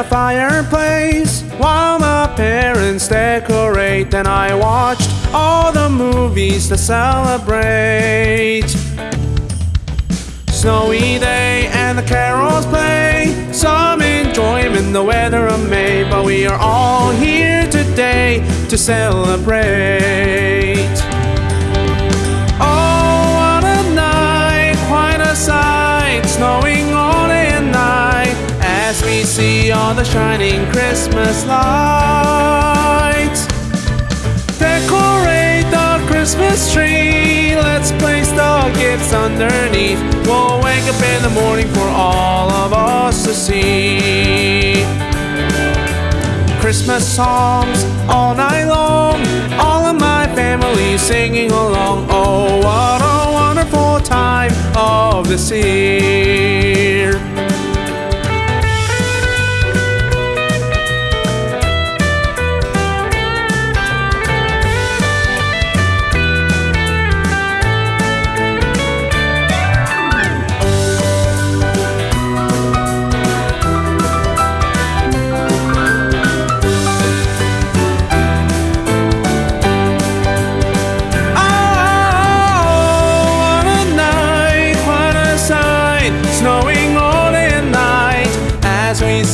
a fireplace while my parents decorate. And I watched all the movies to celebrate. Snowy day and the carols play. Some enjoyment, the weather of May. But we are all here today to celebrate. The shining Christmas lights. Decorate the Christmas tree. Let's place the gifts underneath. We'll wake up in the morning for all of us to see. Christmas songs all night long. All of my family singing along. Oh, what a wonderful time of this year.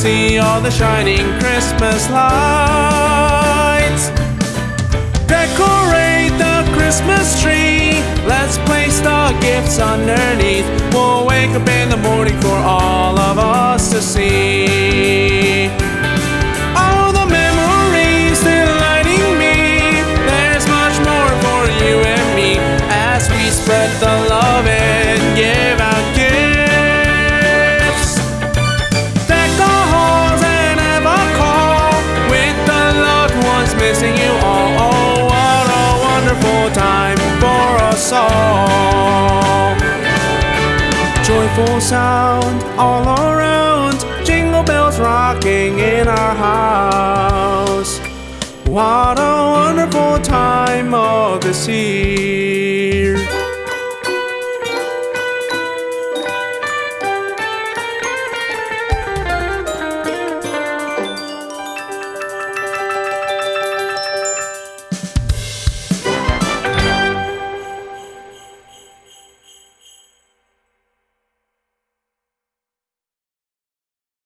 See all the shining Christmas lights. Decorate the Christmas tree, let's place the gifts underneath. We'll wake up in the morning for all of us to see. All the memories delighting me. There's much more for you and me as we spread the love missing you all. Oh, what a wonderful time for us all. Joyful sound all around, jingle bells rocking in our house. What a wonderful time of the sea.